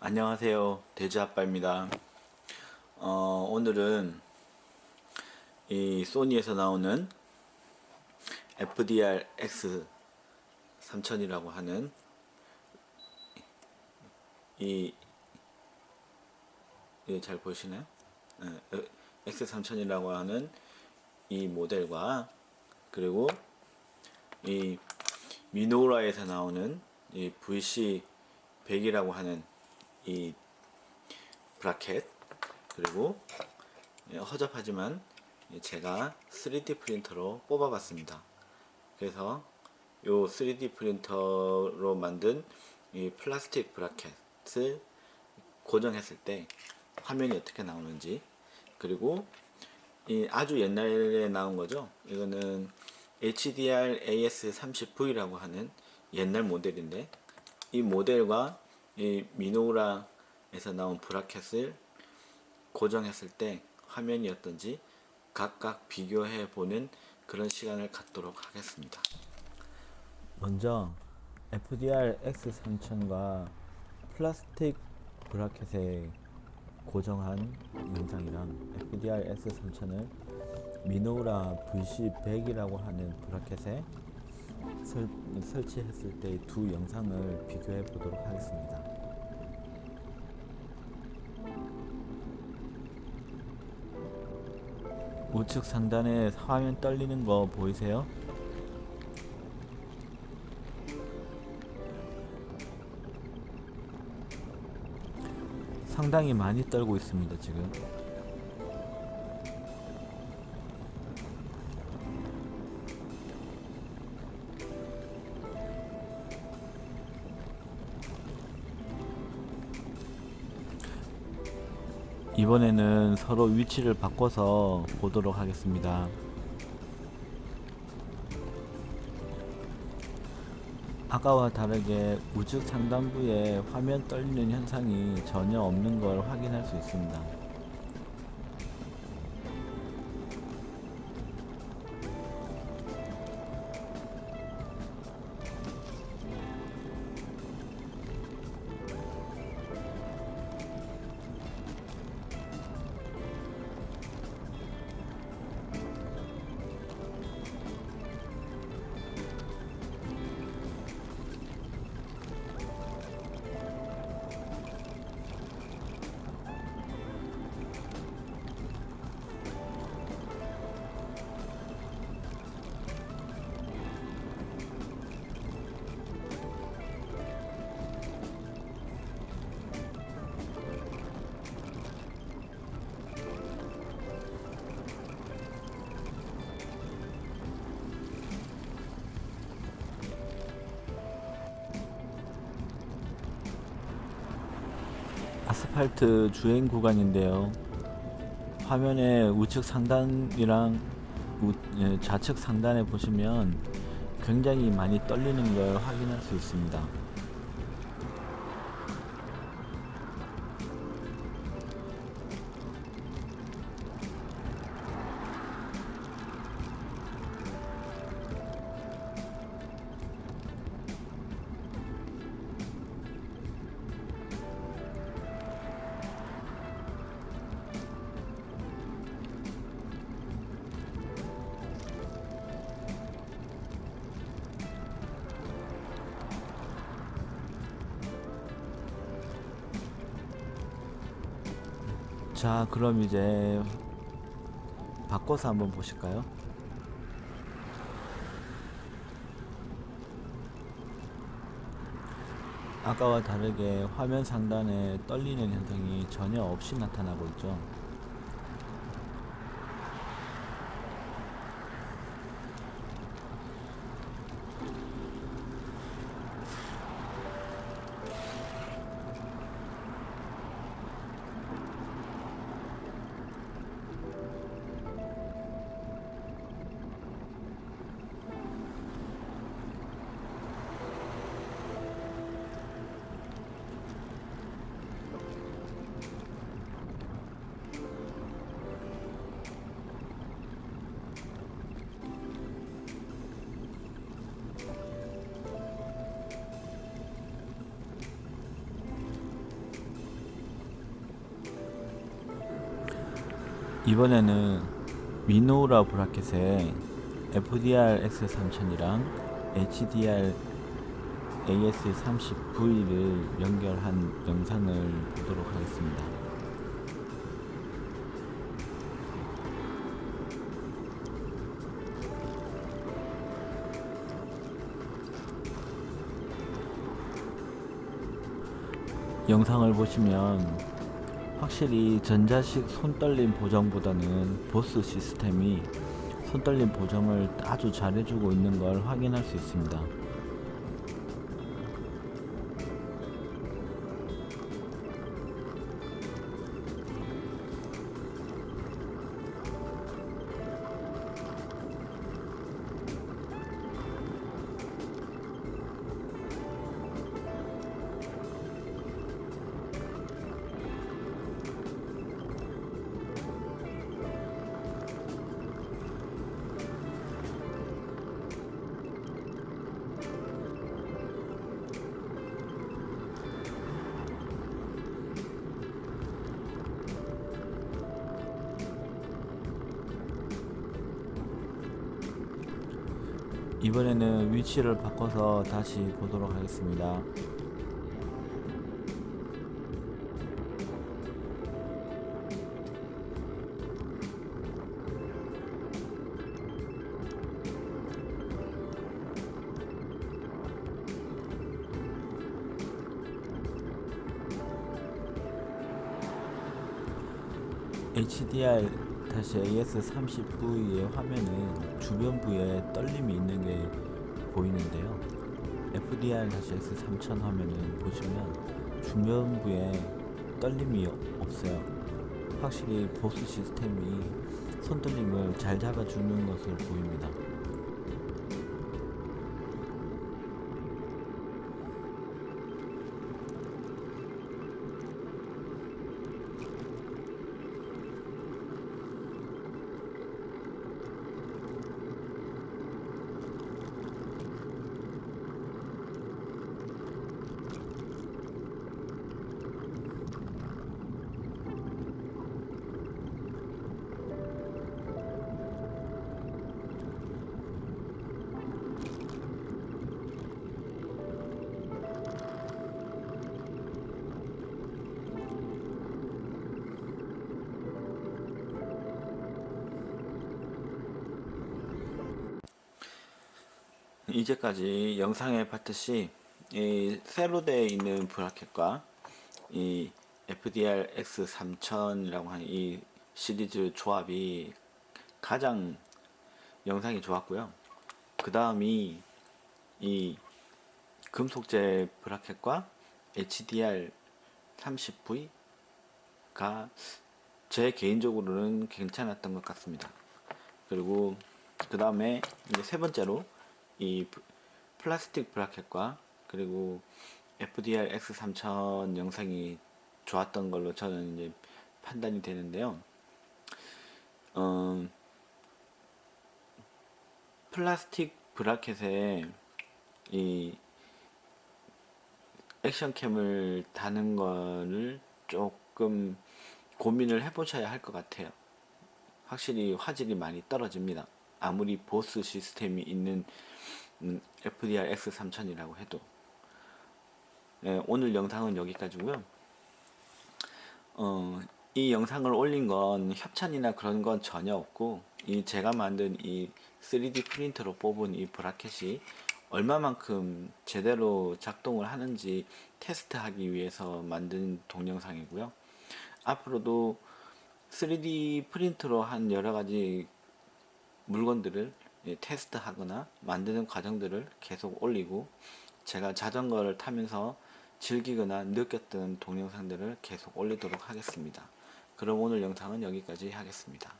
안녕하세요 돼지아빠입니다 어, 오늘은 이 소니에서 나오는 FDR X 3000이라고 하는 이, 이잘 보시나요? 네, X 3000이라고 하는 이 모델과 그리고 이 미노라에서 나오는 이 VC 100이라고 하는 이 브라켓 그리고 예, 허접하지만 제가 3D 프린터로 뽑아 봤습니다. 그래서 요 3D 프린터로 만든 이 플라스틱 브라켓을 고정했을 때 화면이 어떻게 나오는지 그리고 이 아주 옛날에 나온 거죠. 이거는 HDR AS30V라고 하는 옛날 모델인데 이 모델과 이 미노라에서 나온 브라켓을 고정했을 때 화면이 어떤지 각각 비교해 보는 그런 시간을 갖도록 하겠습니다. 먼저 FDR X3000과 플라스틱 브라켓에 고정한 영상이랑 FDR S3000을 미노라 VC100이라고 하는 브라켓에 설, 설치했을 때 두 영상을 비교해 보도록 하겠습니다. 우측 상단에 화면 떨리는 거 보이세요? 상당히 많이 떨고 있습니다 지금 이번에는 서로 위치를 바꿔서 보도록 하겠습니다. 아까와 다르게 우측 상단부에 화면 떨리는 현상이 전혀 없는 걸 확인할 수 있습니다. 아스팔트 주행 구간인데요. 화면의 우측 상단이랑 우, 예, 좌측 상단에 보시면 굉장히 많이 떨리는 걸 확인할 수 있습니다 자 그럼 이제 바꿔서 한번 보실까요? 아까와 다르게 화면 상단에 떨리는 현상이 전혀 없이 나타나고 있죠 이번에는 미노라 브라켓에 FDR X3000이랑 HDR AS30V를 연결한 영상을 보도록 하겠습니다. 영상을 보시면 확실히 전자식 손떨림 보정보다는 보스 시스템이 손떨림 보정을 아주 잘해주고 있는 걸 확인할 수 있습니다. 이번에는 위치를 바꿔서 다시 보도록 하겠습니다. 다시 AS30V의 화면은 주변부에 떨림이 있는 게 보이는데요. FDR 다시 X3000 화면은 보시면 주변부에 떨림이 없어요. 확실히 보스 시스템이 손떨림을 잘 잡아주는 것을 보입니다. 이제까지 영상에 봤듯이 이 세로대에 있는 브라켓과 이 FDR X3000이라고 하는 이 시리즈 조합이 가장 영상이 좋았고요. 그 다음이 이 금속재 브라켓과 HDR 30V가 제 개인적으로는 괜찮았던 것 같습니다. 그리고 그 다음에 이제 세 번째로 이 플라스틱 브라켓과 그리고 FDR X3000 영상이 좋았던 걸로 저는 이제 판단이 되는데요. 어, 플라스틱 브라켓에 이 액션캠을 다는 거를 조금 고민을 해보셔야 할 것 같아요. 확실히 화질이 많이 떨어집니다. 아무리 보스 시스템이 있는 음, FDR X3000이라고 해도. 네, 오늘 영상은 여기까지고요. 어, 이 영상을 올린 건 협찬이나 그런 건 전혀 없고 이 제가 만든 이 3D 프린터로 뽑은 이 브라켓이 얼마만큼 제대로 작동을 하는지 테스트하기 위해서 만든 동영상이고요. 앞으로도 3D 프린터로 한 여러가지 물건들을 예, 테스트하거나 만드는 과정들을 계속 올리고 제가 자전거를 타면서 즐기거나 느꼈던 동영상들을 계속 올리도록 하겠습니다. 그럼 오늘 영상은 여기까지 하겠습니다.